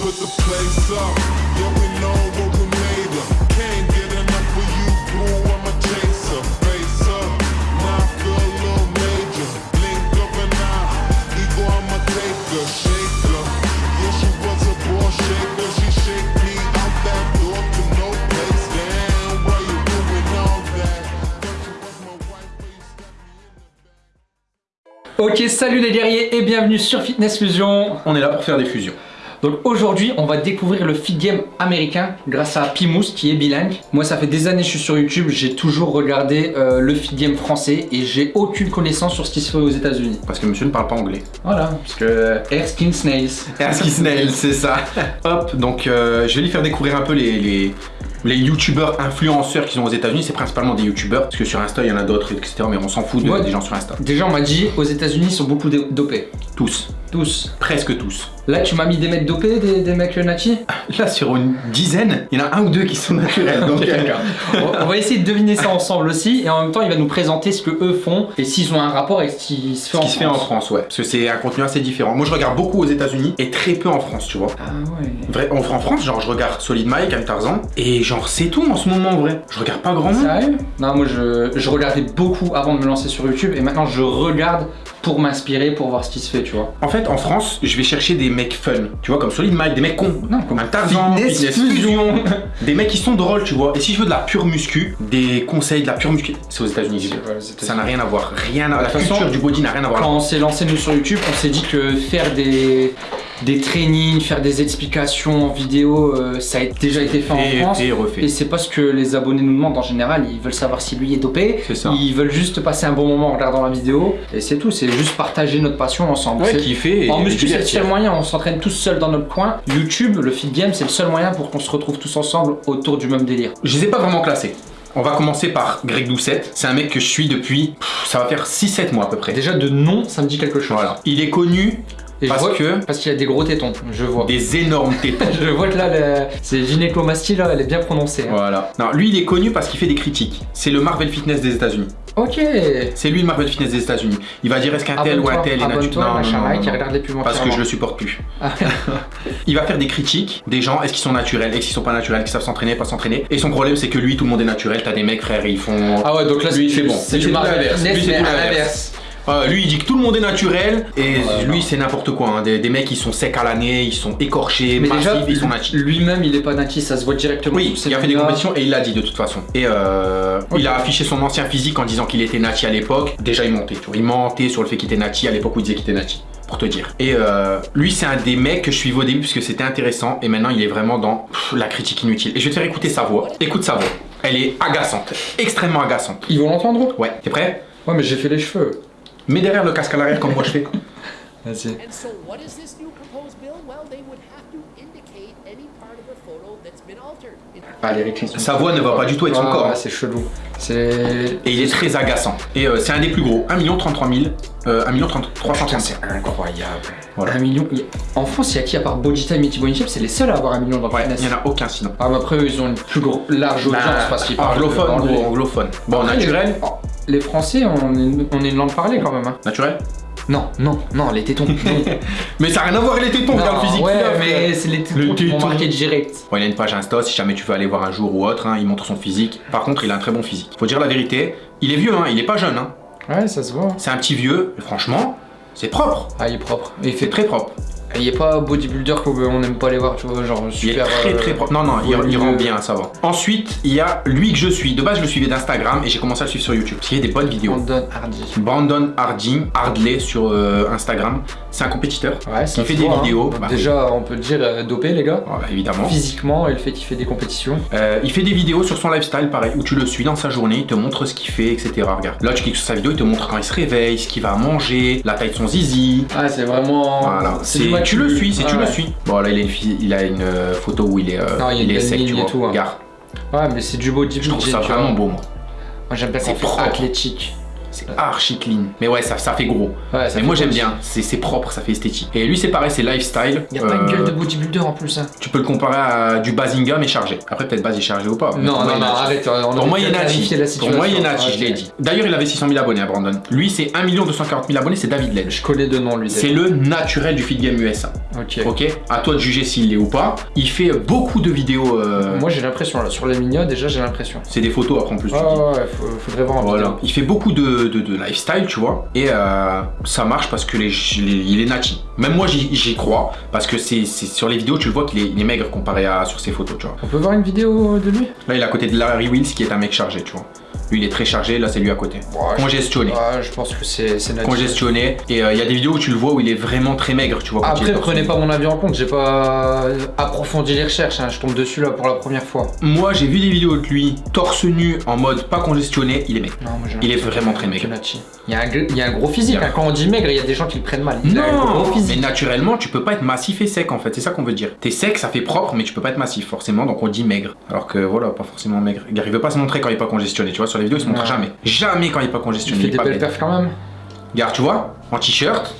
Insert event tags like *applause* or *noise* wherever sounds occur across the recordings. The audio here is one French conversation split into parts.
put the place up. Yeah, we know what we made of. Can't get enough of you, boo. I'm a chaser. Face up, now I feel a little major. Blink of an eye, ego, I'm a taker. Shaker. Yeah, she was a ball shaker. She shake me out that door to no place. Damn, why you doing all that? Thought you was my wife, but you stabbed me in the back. Ok, salut les guerriers et bienvenue sur Fitness Fusion. On est là pour faire des fusions. Donc aujourd'hui, on va découvrir le fit game américain grâce à Pimous qui est bilingue. Moi, ça fait des années que je suis sur YouTube, j'ai toujours regardé euh, le fit game français et j'ai aucune connaissance sur ce qui se fait aux États-Unis. Parce que monsieur ne parle pas anglais. Voilà, parce que Erskine Snails. Erskine Snail, c'est ça. *laughs* Hop, donc euh, je vais lui faire découvrir un peu les, les, les youtubeurs influenceurs qui sont aux États-Unis. C'est principalement des youtubeurs, parce que sur Insta, il y en a d'autres, etc. Mais on s'en fout de- Ouais. des gens sur Insta. Déjà, on m'a dit aux États-Unis, ils sont beaucoup dopés. Tous. Tous. Presque tous. Là, tu m'as mis des mecs dopés, des, des mecs nati Là, sur une dizaine, il y en a un ou deux qui sont naturels. donc, euh, on on va essayer de deviner ça ensemble aussi et en même temps il va nous présenter ce que eux font et s'ils ont un rapport avec ce qui se fait ce en qui se fait en France. France, ouais. Parce que c'est un contenu assez différent. Moi, je regarde beaucoup aux États-Unis et très peu en France, tu vois. Ah ouais. Vrai, en, en France, genre, je regarde Solid Mike, Am Tarzan, et genre, c'est tout en ce moment, en vrai. Je regarde pas grand monde. Sérieux? Non, moi je, je regardais beaucoup avant de me lancer sur YouTube et maintenant je regarde pour m'inspirer, pour voir ce qui se fait, tu vois. En fait, en France, je vais chercher des mecs fun, tu vois, comme Solid Mike, des mecs cons, Non, comme un Tarzan, Fitness Fitness Fusion. *laughs* Des mecs qui sont drôles, tu vois. Et si je veux de la pure muscu, des conseils de la pure muscu, c'est aux États-Unis. Ouais. Ça n'a rien à voir, rien à la façon, culture du body n'a rien à voir. Quand on s'est lancé nous sur YouTube, on s'est dit que faire des, des trainings, faire des explications en vidéo, euh, ça a déjà été fait en Et, France. et refait. Et c'est pas ce que les abonnés nous demandent en général, ils veulent savoir si lui est dopé, C'est ça. ils veulent juste passer un bon moment en regardant la vidéo, et c'est tout, c'est juste partager notre passion ensemble. Ouais, kiffer en muscu, c'est le seul moyen, on s'entraîne tous seuls dans notre coin. YouTube, le fit game, c'est le seul moyen pour qu'on se retrouve tous ensemble autour du même délire. Je les ai pas vraiment classés. On va commencer par Greg Doucette. C'est un mec que je suis depuis, ça va faire 6-7 mois à peu près. Déjà de nom, ça me dit quelque chose. Voilà. Il est connu Et je parce vois- que Parce qu'il a des gros tétons, je vois. des énormes tétons. *laughs* Je vois que là, le- c'est gynécomastie, là, elle est bien prononcée. hein. Voilà. Non, lui, il est connu parce qu'il fait des critiques. C'est le Marvel Fitness des États-Unis. Ok. C'est lui le Marvel Fitness des États-Unis. Il va dire est-ce qu'un tel ou un tel est naturel. Parce que je le supporte plus. Ah. *laughs* Il va faire des critiques des gens, est-ce qu'ils sont naturels, est-ce qu'ils sont pas naturels, qu'ils savent s'entraîner, pas s'entraîner? Et son problème, c'est que lui, tout le monde est naturel. T'as des mecs, frère, ils font. Ah ouais, donc là, Lui, c'est bon. C'est du Marvel Lui, c'est l'inverse. Euh, lui, il dit que tout le monde est naturel. Et lui, c'est n'importe quoi. hein. Des, des mecs, ils sont secs à l'année, ils sont écorchés, Mais massifs, déjà, ils sont natifs. lui-même, il est pas natif, ça se voit directement. Oui, il a fait des compétitions et il l'a dit de toute façon. Et euh, il a affiché son ancien physique en disant qu'il était nati à l'époque. Déjà, il mentait. tu vois. Il mentait sur le fait qu'il était nati à l'époque où il disait qu'il était nati. Pour te dire. Et euh, lui, c'est un des mecs que je suivais au début parce que c'était intéressant. Et maintenant, il est vraiment dans pff, la critique inutile. Et je vais te faire écouter sa voix. Écoute sa voix. Elle est agaçante. Extrêmement agaçante. Ils vont l'entendre Ouais, t'es prêt? Ouais, mais j'ai fait les cheveux. Mets derrière le casque à l'arrière comme moi je fais. Vas-y. And so, what is this new proposed bill? Well, they would have to indicate any part of the photo that's been altered. It- Ah, les Rick Sa voix ne va pas du tout avec son Ah, corps. ouais, c'est chelou. Et il est très agaçant. Et euh, c'est un des plus gros. 1 33 000. Euh, 1 Putain, 335 c'est incroyable. Voilà. Million. En France, il y a qui à part Body Time et T-Bone C'est les seuls à avoir un million dans le Ouais, fitness. il n'y en a aucun sinon. Ah, mais après, eux, ils ont une plus gros, large audience Bah, parce qu'ils parlent anglophone, anglais. gros, anglophone. Bon, naturel Les, les Français, on est, on est une langue parlée quand même. Hein. Naturel? Non, non, non, les tétons. *laughs* non. Mais ça n'a rien à voir avec les tétons, regarde le physique ouais, mais c'est les Le tétons qui vont téton. marquer direct. Bon, il a une page Insta si jamais tu veux aller voir un jour ou autre, hein, il montre son physique. Par contre, il a un très bon physique. Faut dire la vérité, il est vieux, hein, il est pas jeune. Hein. Ouais, ça se voit. C'est un petit vieux, mais franchement, c'est propre. Ah, il est propre. Et il fait très propre. Il est pas bodybuilder qu'on n'aime pas les voir, tu vois, genre Il est super. très euh, très propre. Non, non, il, rend bien, ça va. Ensuite, il y a lui que je suis. De base, je le suivais d'Instagram et j'ai commencé à le suivre sur YouTube. Parce qu'il y a des bonnes vidéos. Brandon Hardy. Brandon Hardy, Hardley sur euh, Instagram. C'est un compétiteur. Ouais, Il fait des hein. vidéos, bah déjà, on peut dire euh, dopé, les gars. Voilà, évidemment. Physiquement, et le fait qu'il fait des compétitions. Euh, il fait des vidéos sur son lifestyle, pareil, où tu le suis dans sa journée, il te montre ce qu'il fait, etc. Regarde. Là, tu cliques sur sa vidéo, il te montre quand il se réveille, ce qu'il va manger, la taille de son zizi. Ah, c'est vraiment. Voilà. C'est tu le suis, c'est tu Ouais. le suis. Bon, là, il a une, il a une euh, photo où il est, euh, Non, il est sec, tu et vois. tout, hein. Regarde. Ouais, mais c'est du bodybuilding. Je trouve ça vraiment beau, moi. Moi, j'aime bien C'est quand fait athlétique. C'est archi clean. Mais ouais, ça, ça fait gros. Ouais, ça Mais fait moi j'aime bien, c'est propre, ça fait esthétique. Et lui c'est pareil, c'est lifestyle. Il y a pas une Euh, gueule de bodybuilder en plus, hein. Tu peux le comparer à du Bazinga mais chargé. Après peut-être Baz est chargé ou pas. Non, non, est non, arrête. On Pour moi, il est clarifié la Pour moi, il est situation. natif, je l'ai dit. D'ailleurs, il avait 600 000 abonnés à Brandon. Lui, c'est 1 240 000 abonnés, c'est David Ledge. Je connais deux noms, lui. C'est le naturel du feed game USA. Ok. Ok? À toi de juger s'il l'est ou pas. Il fait beaucoup de vidéos. euh, Moi, j'ai l'impression, là, sur les mignons, déjà, j'ai l'impression. C'est des photos après en plus. tu Ouais, faudrait voir en Voilà. Il fait beaucoup de, de- de lifestyle, tu vois. Et euh, ça marche parce que les, les- il est nati. Même moi, j'y crois. Parce que c'est c'est- sur les vidéos, tu le vois qu'il est, il est maigre comparé à sur ses photos, tu vois. On peut voir une vidéo de lui? Là, il est à côté de Larry Wills qui est un mec chargé, tu vois. Lui, il est très chargé. Là, c'est lui à côté. Ouais, je- Congestionné. Ouais, je pense que c'est naturel. Congestionné. Et euh, il y a des vidéos où tu le vois où il est vraiment très maigre, tu vois. Après, prenez pas mon avis en compte, j'ai pas approfondi les recherches, hein, je tombe dessus là pour la première fois. Moi, j'ai vu des vidéos de lui torse nu en mode pas congestionné. Il est maigre. Non, moi, Il est vraiment très maigre. Il y, a un, gr- il y a un gros physique, hein. quand on dit maigre, il y a des gens qui le prennent mal. Il a un Non, gros mais physique. naturellement, tu peux pas être massif et sec en fait, c'est ça qu'on veut dire. T'es sec, ça fait propre, mais tu peux pas être massif forcément, donc on dit maigre. Alors que voilà, pas forcément maigre. Il veut pas se montrer quand il est pas congestionné, tu vois, sur les vidéos il se montre Ouais. jamais. Jamais quand il est pas Il congestionné. fait il est des pas belles perfs quand même. Regarde, tu vois, en t-shirt,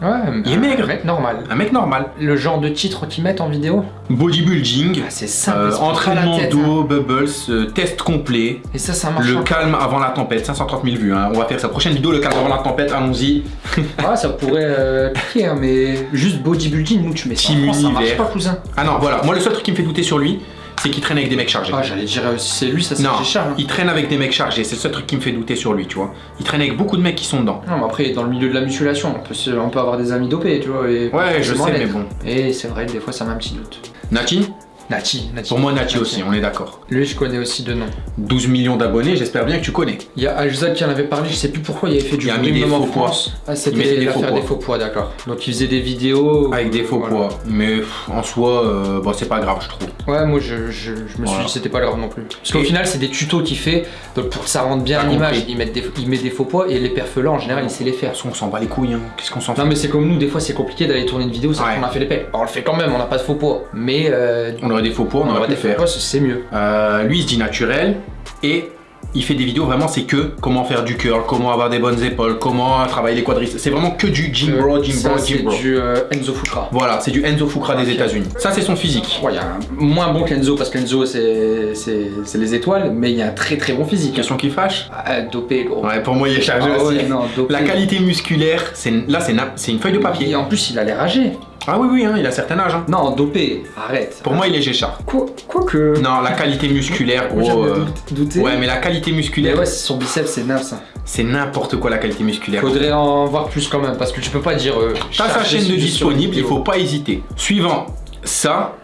Ouais, Il est un maigre. mec normal. un mec normal. Le genre de titre qu'ils mettent en vidéo, Bodybuilding, ah, c'est simple. euh, entraînement d'eau, bubbles, euh, test complet, hein. Et ça, ça marche. le pas. calme avant la tempête, 530 000 vues. hein. On va faire sa prochaine vidéo, le calme avant la tempête, allons-y. *laughs* Ah, ça pourrait euh, piquer, hein, mais juste bodybuilding, nous tu mets ça en Team France, ça marche univers. pas, cousin. Ah non, voilà, moi le seul truc qui me fait douter sur lui, c'est qu'il traîne avec des mecs chargés. Ah, j'allais dire, euh, si c'est lui, ça c'est Non, Charles. il traîne avec des mecs chargés, c'est le seul truc qui me fait douter sur lui, tu vois. Il traîne avec beaucoup de mecs qui sont dedans. Non, mais après, dans le milieu de la musculation, on peut, se- on peut avoir des amis dopés, tu vois. Et Ouais, je forcément sais, mais l'être. bon. Et c'est vrai, des fois, ça m'a un petit doute. Nati? Nati, Nati. Pour moi, Nati aussi, on est d'accord. Lui, je connais aussi de nom. 12 millions d'abonnés, j'espère bien que tu connais. Il y a Ajzad qui en avait parlé, je sais plus pourquoi il avait fait du Il a mis bruit en faux poids. France. Ah, Il c'était mettait des l'affaire faux des poids. faux poids, d'accord. Donc il faisait des vidéos. Avec des faux Voilà. poids. Mais en soi, euh, bon, c'est pas grave, je trouve. Ouais, moi je, je, je me suis dit c'était pas grave non plus. Parce qu'au final, c'est des tutos qu'il fait. Donc pour que ça rentre bien l'image, il met, des, il met des faux poids et les perfs là en général, il sait les faire. Parce qu'on s'en bat les couilles, hein. Qu'est-ce qu'on s'en fout Non mais c'est comme nous, des fois c'est compliqué d'aller tourner une vidéo, ça Ouais. on a fait les pecs. On le fait quand même, on n'a pas de faux poids. Mais euh, aurait des faux poids, on, aurait pu des faire. c'est mieux. Euh, lui, il se dit naturel et il fait des vidéos vraiment, c'est que comment faire du curl, comment avoir des bonnes épaules, comment travailler les quadriceps. C'est vraiment que du gym bro, gym Ça, bro, c'est gym bro. du euh, Enzo Fukra. Voilà, c'est du Enzo Fukra des. États-Unis. Ça, c'est son physique. Ouais, il y a un moins bon qu'Enzo parce qu'Enzo c'est c'est- c'est les étoiles, mais il y a un très très bon physique. Question qui fâche Ah, dopé gros. Ouais, pour moi, il est chargé Ah aussi. ouais, non, dopé. La qualité musculaire, c'est là, c'est c'est une feuille de Et papier. en plus il a l'air âgé. Ah oui, oui, hein, il a un certain âge. hein. Non, dopé, arrête. Pour moi, il est Géchard. Quoi, quoi que. Non, la qualité musculaire, gros. euh, dout- douté. Ouais, mais la qualité Mais musculaire, ouais, son biceps c'est naze. ça. c'est n'importe quoi la qualité musculaire. Faudrait en voir plus quand même parce que tu peux pas dire. Euh, T'as sa chaîne de disponible, il faut pas hésiter. Suivant ça,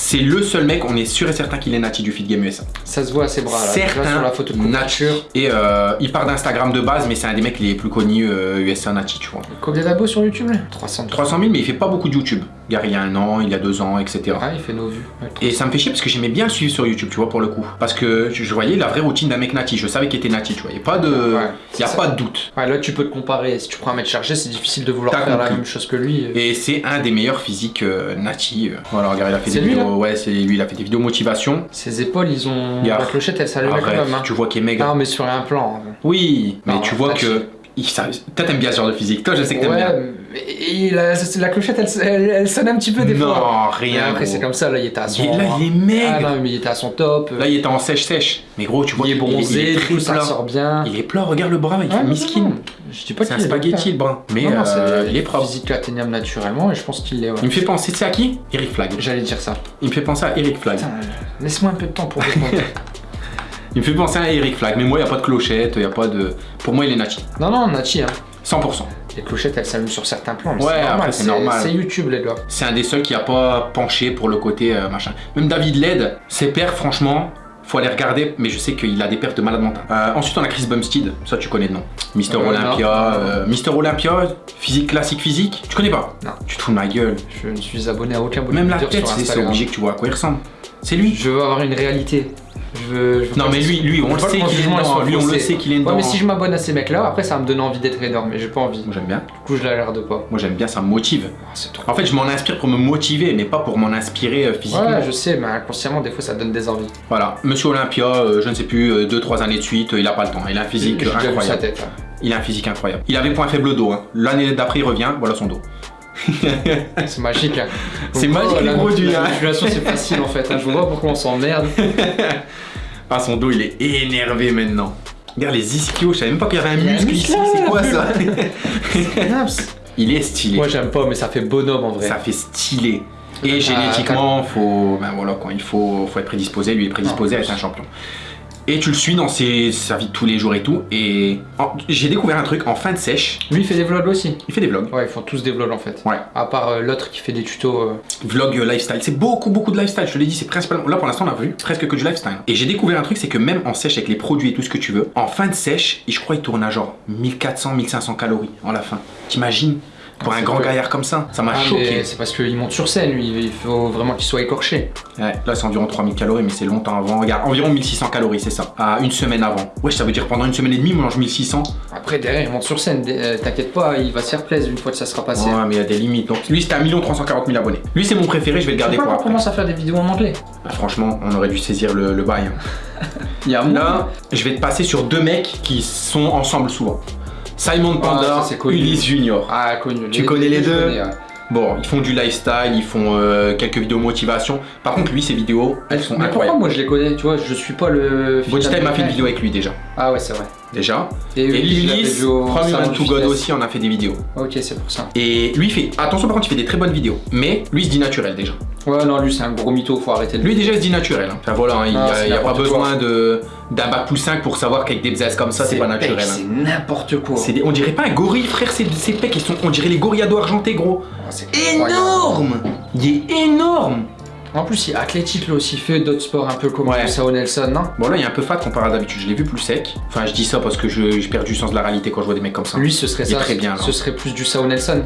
c'est le seul mec, on est sûr et certain qu'il est nati du feed game USA. Ça se voit à ses bras là. Certain sur la photo de nature. Et euh, il part d'Instagram de base, mais c'est un des mecs les plus connus euh, USA nati, tu vois. Combien d'abos sur YouTube là? 300. 300 000, mais il fait pas beaucoup de YouTube. Il y a un an, il y a deux ans, etc. Ah, il fait nos vues. Et ça me fait chier parce que j'aimais bien le suivre sur YouTube, tu vois, pour le coup. Parce que je voyais la vraie routine d'un mec nati. Je savais qu'il était nati, tu vois. Il n'y a pas de, Ouais, il y a c'est pas de doute. Ouais, là tu peux te comparer. Si tu prends un mètre chargé, c'est difficile de vouloir faire la même chose que lui. Et c'est un des meilleurs physiques euh, nati. euh. Voilà, regarde, il a fait des lui, vidéos. Ouais, c'est lui, il a fait des vidéos motivation. Ses épaules, ils ont. La clochette, elle s'allumait quand même. Hein. tu vois qu'il est maigre. Non, mais sur un plan. hein. Oui, mais Non, tu vois que. Toi, t'aimes bien ce genre de physique. Toi, je sais que t'aimes Ouais, bien. et la, la clochette, elle, elle- elle sonne un petit peu des Non, fois. rien, Mais Après, c'est comme ça. Là, il était à son. Il là, il est maigre. Ah non, mais il était à son top. Là, il était en sèche-sèche. Mais gros, tu vois il est bronzé, il est très coup, ça plat. sort bien. Il est plat, regarde le bras, il non, miskin. non, non. Je dis pas C'est un spaghetti, le bras. Mais Non, non, euh, il est propre. physique atteignable naturellement et je pense qu'il l'est. ouais. Il me fait penser, tu sais à qui? Eric Flag. J'allais dire ça. Il me fait penser à Eric Flag. Laisse-moi un peu de temps pour *laughs* répondre. Il me fait penser à Eric Flag. Mais moi, il n'y a pas de clochette, il n'y a pas de. Pour moi, il est nati. non, non, Nachi, hein. 100%. Les clochettes, elles s'allument sur certains plans. mais Ouais, c'est normal. c'est normal. C'est YouTube, les gars. C'est un des seuls qui a pas penché pour le côté euh, machin. Même David Led, ses pères, franchement, faut aller regarder, mais je sais qu'il a des pertes de malade mental. Euh, ensuite, on a Chris Bumstead, ça tu connais de nom. Mister Euh, Olympia, euh, Mister Olympia, physique classique physique, tu connais pas? Non. Tu te fous de ma gueule. Je ne suis abonné à aucun Même la tête, c'est obligé que tu vois à quoi il ressemble. C'est lui. Je veux avoir une réalité. Je veux, je veux Non mais lui, lui, on le sait qu'il est dedans. Lui, on le sait qu'il est Ouais, mais si je m'abonne à ces mecs-là, après ça va me donne envie d'être énorme, mais j'ai pas envie. Moi j'aime bien. Du coup, je la regarde pas. Moi j'aime bien, ça me motive. C'est trop. En fait, je m'en inspire pour me motiver, mais pas pour m'en inspirer euh, physiquement. Ouais, je sais, mais inconsciemment, des fois, ça donne des envies. Voilà, Monsieur Olympia, euh, je ne sais plus, 2-trois années de suite, euh, il a pas le temps. Il a un physique euh, sa incroyable. tête. hein. Il a un physique incroyable. Il avait point faible au dos. hein. L'année d'après, il revient, voilà son dos. *laughs* C'est magique. Hein. C'est Donc, magique, la- les produits, La hein. manipulation, c'est facile en fait. hein. Je vois pourquoi on s'emmerde. *laughs* Ah, son dos, il est énervé maintenant. Regarde les ischios, je savais même pas qu'il y avait un muscle ici. C'est quoi ça. *laughs* Il est stylé. Moi, j'aime pas, mais ça fait bonhomme en vrai. Ça fait stylé. Et Ah, génétiquement, faut, ben voilà, il faut, faut être prédisposé. Lui, est prédisposé à être un champion. Et tu le suis dans ses, sa vie de tous les jours et tout. Et j'ai découvert un truc en fin de sèche. Lui, il fait des vlogs aussi. Il fait des vlogs. Ouais, ils font tous des vlogs en fait. Ouais. À part euh, l'autre qui fait des tutos. euh, Vlog euh, lifestyle. C'est beaucoup, beaucoup de lifestyle. Je te l'ai dit, c'est principalement. Là, pour l'instant, on a vu presque que du lifestyle. Et j'ai découvert un truc, c'est que même en sèche, avec les produits et tout ce que tu veux, en fin de sèche, je crois, il tourne à genre 1400, 1500 calories en la fin. T'imagines Pour Ah, un grand vrai. gaillard comme ça, ça m'a Ah, choqué. c'est parce qu'il monte sur scène, lui. Il faut vraiment qu'il soit écorché. Ouais, là c'est environ 3000 calories, mais c'est longtemps avant. Regarde, environ 1600 calories, c'est ça. À une semaine avant. Ouais, ça veut dire pendant une semaine et demie, on mange 1600. Après, derrière, il monte sur scène. Euh, T'inquiète pas, il va se faire plaisir une fois que ça sera passé. Ouais, mais il y a des limites. Donc lui, c'était 1 340 000 abonnés. Lui, c'est mon préféré, je vais le garder Pourquoi pour on après. commence à faire des vidéos en anglais Ah, franchement, on aurait dû saisir le, le bail. hein. *laughs* Il y a Là, je vais te passer sur deux mecs qui sont ensemble souvent. Simon Panda, connu. Ulysse Junior. Ah, connu. Tu connais les deux connais, ouais. Bon, ils font du lifestyle, ils font euh, quelques vidéos motivation. Par contre, lui, ses vidéos, elles sont Mais pourquoi moi je les connais Tu vois, je suis pas le. Body Time a fait une vidéo avec lui déjà. Ah ouais, c'est vrai. Déjà. Et, Et Ulysse, From Human to God aussi, on a fait des vidéos. Ok, c'est pour ça. Et lui, il fait. Attention, par contre, il fait des très bonnes vidéos. Mais lui, il se dit naturel déjà. Ouais, non, lui c'est un gros mytho, faut arrêter de Lui, déjà, il se dit naturel. hein. Enfin voilà, hein, il n'y Ah, a, y a pas besoin de d'un bac plus 5 pour savoir qu'avec des bzaises comme ça, c'est pas naturel. hein. C'est n'importe quoi. C'est des- on dirait pas un gorille, frère, ces, ces pecs, ils sont, on dirait les gorillardos argentés, gros. Ah, c'est incroyable. Énorme Il est énorme En plus, il est athlétique là aussi, il fait d'autres sports un peu comme Ouais. Sao Nelson, non? Bon, là, il est un peu fat comparé à d'habitude, je l'ai vu plus sec. Enfin, je dis ça parce que je, je perds du sens de la réalité quand je vois des mecs comme ça. Lui, ce serait Il ça. très bien. Ce serait plus du Sao Nelson.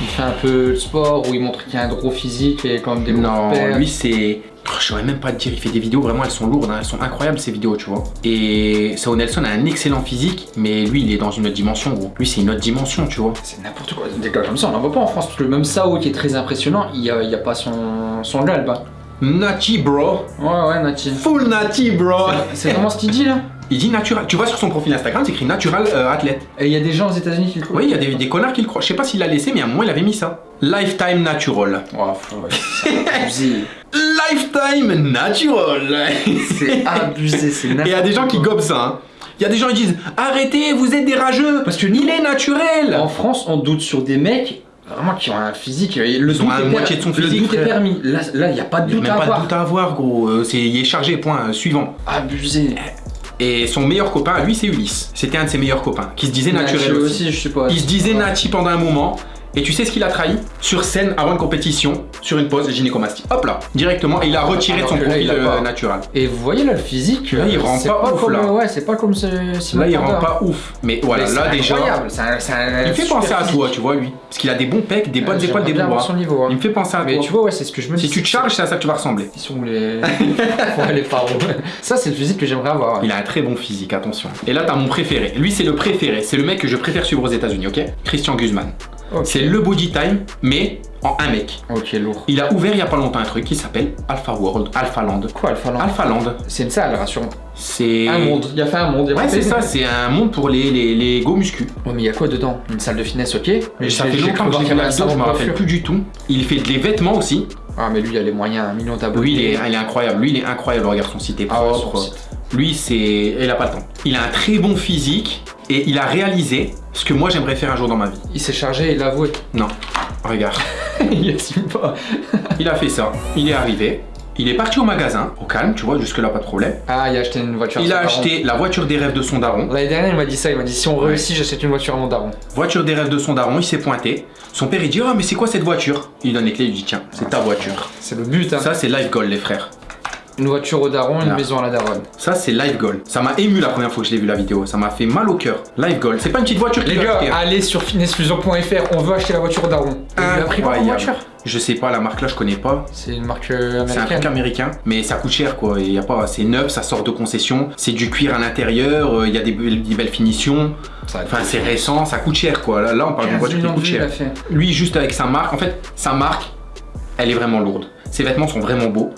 Il fait un peu de sport où il montre qu'il a un gros physique et quand même des Non, gros lui c'est. Oh, Je saurais même pas te dire, il fait des vidéos, vraiment elles sont lourdes, hein, elles sont incroyables ces vidéos, tu vois. Et Sao Nelson a un excellent physique, mais lui il est dans une autre dimension, gros. Lui c'est une autre dimension, tu vois. C'est n'importe quoi. Des gars comme ça, on n'en voit pas en France. Parce que même Sao qui est très impressionnant, il n'y a, il y a pas son, son galbe. hein. Nati, bro. Ouais, ouais, Nati. Full Nati, bro. C'est vraiment ce qu'il dit là? Il dit natural. Tu vois sur son profil Instagram, c'est écrit natural euh, athlète. Et il y a des gens aux États-Unis qui le croient. Oui, il y a des, des connards qui le croient. Je sais pas s'il l'a laissé, mais à un moment il avait mis ça. Lifetime natural. Oh, faut- *laughs* c'est abusé. Lifetime natural. C'est abusé, c'est Et il y a des gens qui gobent ça. hein. Il y a des gens qui disent Arrêtez, vous êtes des rageux. Parce que il est naturel. En France, on doute sur des mecs vraiment qui ont un physique. Le doute est moitié de son Le physique, doute est permis. Là, il n'y a pas de Il n'y doute a à même pas de avoir. doute à avoir, gros. Euh, c'est, il est chargé, point. euh, suivant. Abusé. Et son meilleur copain, lui, c'est Ulysse. C'était un de ses meilleurs copains, qui se disait naturel Nati aussi. je sais pas. Il se disait Ouais. Nati pendant un moment. Et tu sais ce qu'il a trahi Sur scène, avant une compétition, sur une pause gynécomastie. Hop là, directement. Et il a retiré de son profil euh, pas. natural. Et vous voyez là le physique. Là, il euh, rend pas ouf, comme, là. Ouais, c'est pas comme ce. Là, il rend pas ouf. Mais voilà, Mais là déjà. c'est un Il me fait penser à toi, tu vois, lui. Parce qu'il a des bons pecs, des bonnes Ouais, épaules, des bons bras. niveau. hein. Il me fait penser à Mais toi. tu vois, ouais, c'est ce que je me dis. Si tu te charges, c'est à ça que tu vas ressembler. Ils sont les. *laughs* ouais, les pharaons. Ça, c'est le physique que j'aimerais avoir. Il a un très bon physique, attention. Et là, t'as mon préféré. Lui, c'est le préféré. C'est le mec que je préfère suivre aux États-Unis, ok? Christian Guzman. C'est le body time, mais en un mec. Ok, lourd. Il a ouvert il y a pas longtemps un truc qui s'appelle Alpha World, Alpha Land. Quoi, Alpha Land Alpha Land, C'est une salle, rassure-moi. c'est. Un monde. Il a fait un monde. Ouais, c'est ça, c'est un monde pour les, les, les go muscu. Ouais, mais il y a quoi dedans? Une salle de fitness, ok. Mais ça fait longtemps que je salon me rappelle plus du tout. Il fait des vêtements aussi. Ah, mais lui, il a les moyens, un million d'abonnés. Lui, il est, il est incroyable. Lui, il est incroyable. Regarde son site est Ah ouais, son site. Lui, c'est. Il a pas le temps. Il a un très bon physique et il a réalisé ce que moi j'aimerais faire un jour dans ma vie. Il s'est chargé, il l'a avoué. Non, regarde. *laughs* il assume pas. *laughs* Il a fait ça. Il est arrivé. Il est parti au magasin, au calme, tu vois, jusque-là, pas de problème. Ah, il a acheté une voiture. Il a acheté la voiture des rêves de son daron. L'année dernière, il m'a dit ça. Il m'a dit si on Ouais. réussit, j'achète une voiture à mon daron. Voiture des rêves de son daron, il s'est pointé. Son père, il dit Oh, mais c'est quoi cette voiture? Il lui donne les clés, il lui dit Tiens, c'est ta voiture. C'est le but, hein. Ça, c'est life goal, les frères. Une voiture au daron, une Ah. maison à la daronne. Ça, c'est Live Goal. Ça m'a ému la première fois que je l'ai vu la vidéo. Ça m'a fait mal au cœur. Live Goal. C'est pas une petite voiture qui Les gars, acheter, hein. allez sur fitnessfusion.fr, on veut acheter la voiture au daron. Et Il a pris Incroyable. voiture Je sais pas, la marque là, je connais pas. C'est une marque euh, C'est un américaine. truc américain, mais ça coûte cher quoi. Il y a pas, c'est neuf, ça sort de concession. C'est du cuir à l'intérieur. euh, Il y a des, belles- des belles finitions. Enfin, c'est récent, ça coûte cher quoi. Là, là, on parle d'une 15 voiture qui coûte cher. Lui, juste avec sa marque, en fait, sa marque, elle est vraiment lourde. Ses vêtements sont vraiment beaux.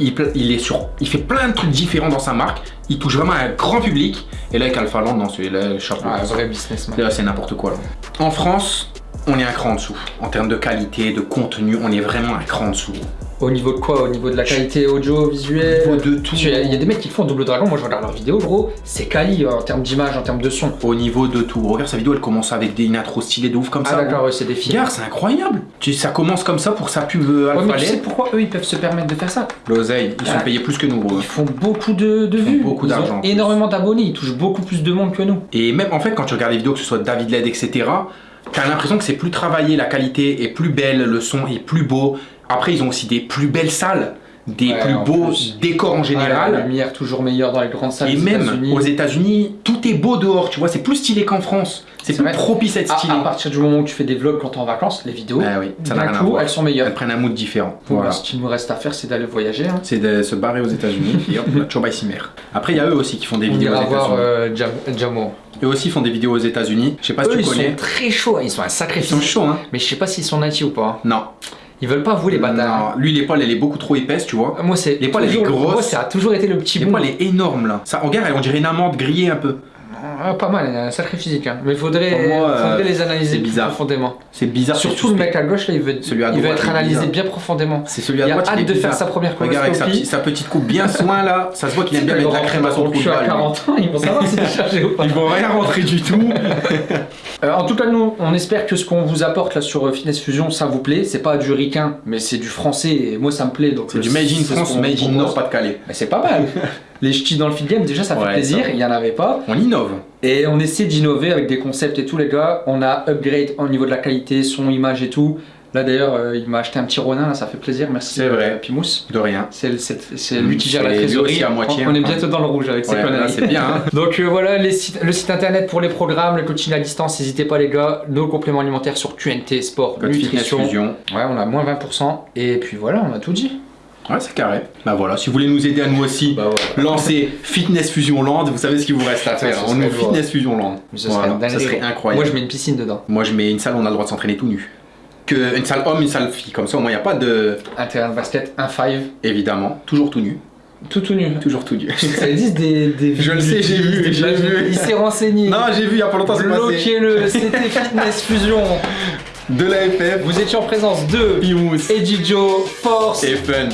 Il, pla- il est sur, il fait plein de trucs différents dans sa marque. Il touche vraiment un grand public. Et là, avec Alpha Land, non, celui-là, chapeau. Ah, vrai businessman. Là, c'est n'importe quoi. Là. En France, on est un cran en dessous. En termes de qualité, de contenu, on est vraiment un cran en dessous. Au niveau de quoi? Au niveau de la qualité audio-visuelle? Au niveau de tout. Y Il y a des mecs qui font Double Dragon, moi je regarde leurs vidéos, gros, c'est quali euh, en termes d'image, en termes de son. Au niveau de tout. Regarde sa vidéo, elle commence avec des une intro stylée de ouf comme Ah ça. d'accord, ouais, c'est des films. Regarde, c'est incroyable. Tu, ça commence comme ça pour sa pub euh, Ouais, mais tu sais pourquoi eux ils peuvent se permettre de faire ça? L'oseille, ils sont Ah. payés plus que nous. gros. Ils font beaucoup de, de Ils font vues, beaucoup d'argent, énormément d'abonnés, ils touchent beaucoup plus de monde que nous. Et même en fait, quand tu regardes les vidéos, que ce soit David Led, etc., t'as l'impression que c'est plus travaillé, la qualité est plus belle, le son est plus beau. Après, ils ont aussi des plus belles salles, des Ouais, plus beaux plus. décors en général. la lumière toujours meilleure dans les grandes salles Et des même aux États-Unis, tout est beau dehors, tu vois, c'est plus stylé qu'en France. C'est plus vrai. propice à être stylé. à partir du moment où tu fais des vlogs quand t'es en vacances, les vidéos, Ah oui, ça d'un coup, elles sont meilleures. Elles prennent un mood différent. Voilà. bah, ce qu'il nous reste à faire, c'est d'aller voyager. hein. C'est de se barrer aux États-Unis *laughs* et hop, Cimer. Après, il y a eux aussi qui font des On vidéos aux États-Unis. euh, Jam- Jamo. Eux aussi font des vidéos aux États-Unis. Je sais pas si tu ils connais. sont très chauds, hein, ils sont un sacré Ils sont chauds, hein Mais je sais pas s'ils sont natifs ou pas. Non. Ils veulent pas vous les bâtards. Lui l'épaule elle est beaucoup trop épaisse, tu vois. Moi, c'est L'épaule, elle est grosse. Moi, ça a toujours été le petit bout. L'épaule est énorme là. Ça, regarde, on dirait une amande grillée un peu. Ah, pas mal, il a un sacré physique. Hein. Mais il faudrait, euh, les analyser c'est plus bizarre. profondément. C'est bizarre. Surtout le mec à gauche, là, il veut, Celui à il veut droite, être analysé bien profondément. C'est celui à Il a droite. hâte de faire sa première Regarde avec sa, sa petite coupe bien soin là. Ça se voit qu'il aime bien mettre de la crème à son trou de cul à balle, lui. 40 ans, ils vont savoir si t'es chargé ou pas. Ils vont rien rentrer du tout. *laughs* Euh, en tout cas, nous, on espère que ce qu'on vous apporte là sur euh, Fitness Fusion, ça vous plaît. C'est pas du ricain, mais c'est du français et moi ça me plaît. donc C'est du Made in France, Made in propose. Nord-Pas-de-Calais. Mais c'est pas mal. *laughs* Les ch'tis dans le feed game, déjà ça fait Ouais, plaisir, ça. il y en avait pas. On innove. Et on essaie d'innover avec des concepts et tout, les gars. On a upgrade au niveau de la qualité, son, image et tout. Là d'ailleurs, euh, il m'a acheté un petit Ronin, là, ça fait plaisir. Merci, C'est vrai. euh, Pimous. De rien. C'est Mm, lui qui gère la trésorerie. aussi à moitié, on, on est hein. bientôt dans le rouge avec Ouais, conneries. c'est bien. Hein. *laughs* Donc euh, voilà les sites- le site internet pour les programmes, le coaching à distance, n'hésitez pas les gars, nos compléments alimentaires sur QNT, sport, Code nutrition. Fusion. Ouais, on a moins 20%. Et puis voilà, on a tout dit. Ouais, c'est carré. Bah voilà, si vous voulez nous aider à nous aussi, Bah lancer Fitness Fusion Land, vous savez ce qu'il vous reste à Ça, faire. On serait nous. Fitness Fusion Land. Ce Voilà, serait, ça incroyable. Moi je mets une piscine dedans. Moi, je mets une salle où on a le droit de s'entraîner tout nu. Que une salle homme, une salle fille. Comme ça, au moins, il n'y a pas de. Un terrain de basket, un 5, Évidemment, toujours tout nu. tout tout nu. Toujours tout nu. *laughs* Ça existe des, des Je le sais, j'ai vu, j'ai vu. Il s'est renseigné. non, j'ai vu il y a pas longtemps, c'est passé. Bloquez-le, c'était Fitness Fusion. De la FF, Vous étiez en présence de Pimous Eddie Joe, Force et Fun.